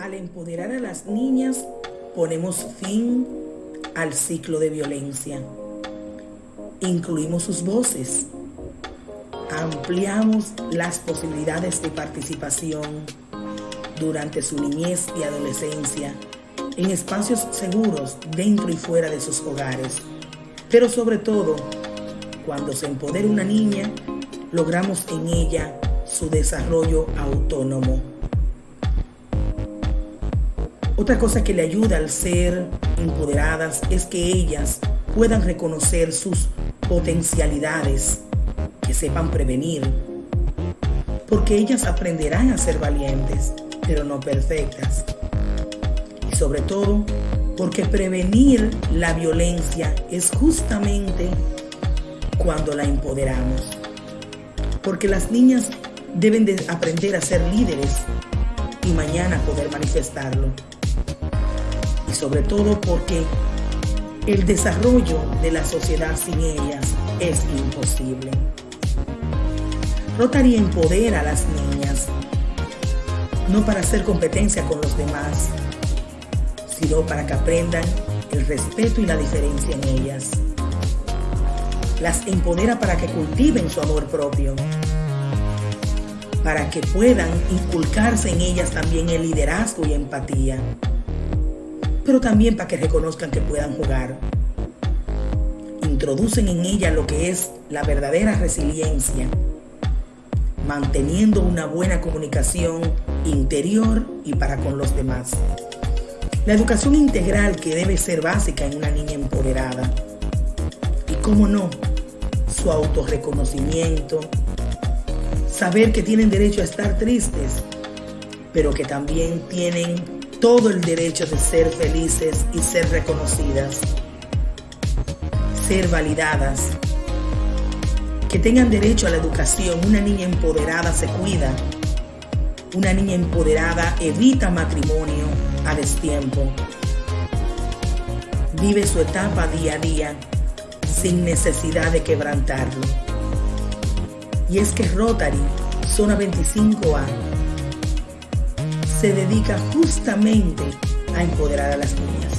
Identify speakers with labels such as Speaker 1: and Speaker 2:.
Speaker 1: Al empoderar a las niñas, ponemos fin al ciclo de violencia. Incluimos sus voces. Ampliamos las posibilidades de participación durante su niñez y adolescencia en espacios seguros dentro y fuera de sus hogares. Pero sobre todo, cuando se empodera una niña, logramos en ella su desarrollo autónomo. Otra cosa que le ayuda al ser empoderadas es que ellas puedan reconocer sus potencialidades, que sepan prevenir, porque ellas aprenderán a ser valientes, pero no perfectas. Y sobre todo, porque prevenir la violencia es justamente cuando la empoderamos. Porque las niñas deben de aprender a ser líderes y mañana poder manifestarlo y sobre todo porque el desarrollo de la sociedad sin ellas es imposible. Rotary empodera a las niñas, no para hacer competencia con los demás, sino para que aprendan el respeto y la diferencia en ellas. Las empodera para que cultiven su amor propio, para que puedan inculcarse en ellas también el liderazgo y empatía pero también para que reconozcan que puedan jugar. Introducen en ella lo que es la verdadera resiliencia, manteniendo una buena comunicación interior y para con los demás. La educación integral que debe ser básica en una niña empoderada. Y cómo no, su autorreconocimiento, saber que tienen derecho a estar tristes, pero que también tienen todo el derecho de ser felices y ser reconocidas, ser validadas, que tengan derecho a la educación. Una niña empoderada se cuida. Una niña empoderada evita matrimonio a destiempo. Vive su etapa día a día sin necesidad de quebrantarlo. Y es que Rotary, zona 25A, se dedica justamente a empoderar a las niñas.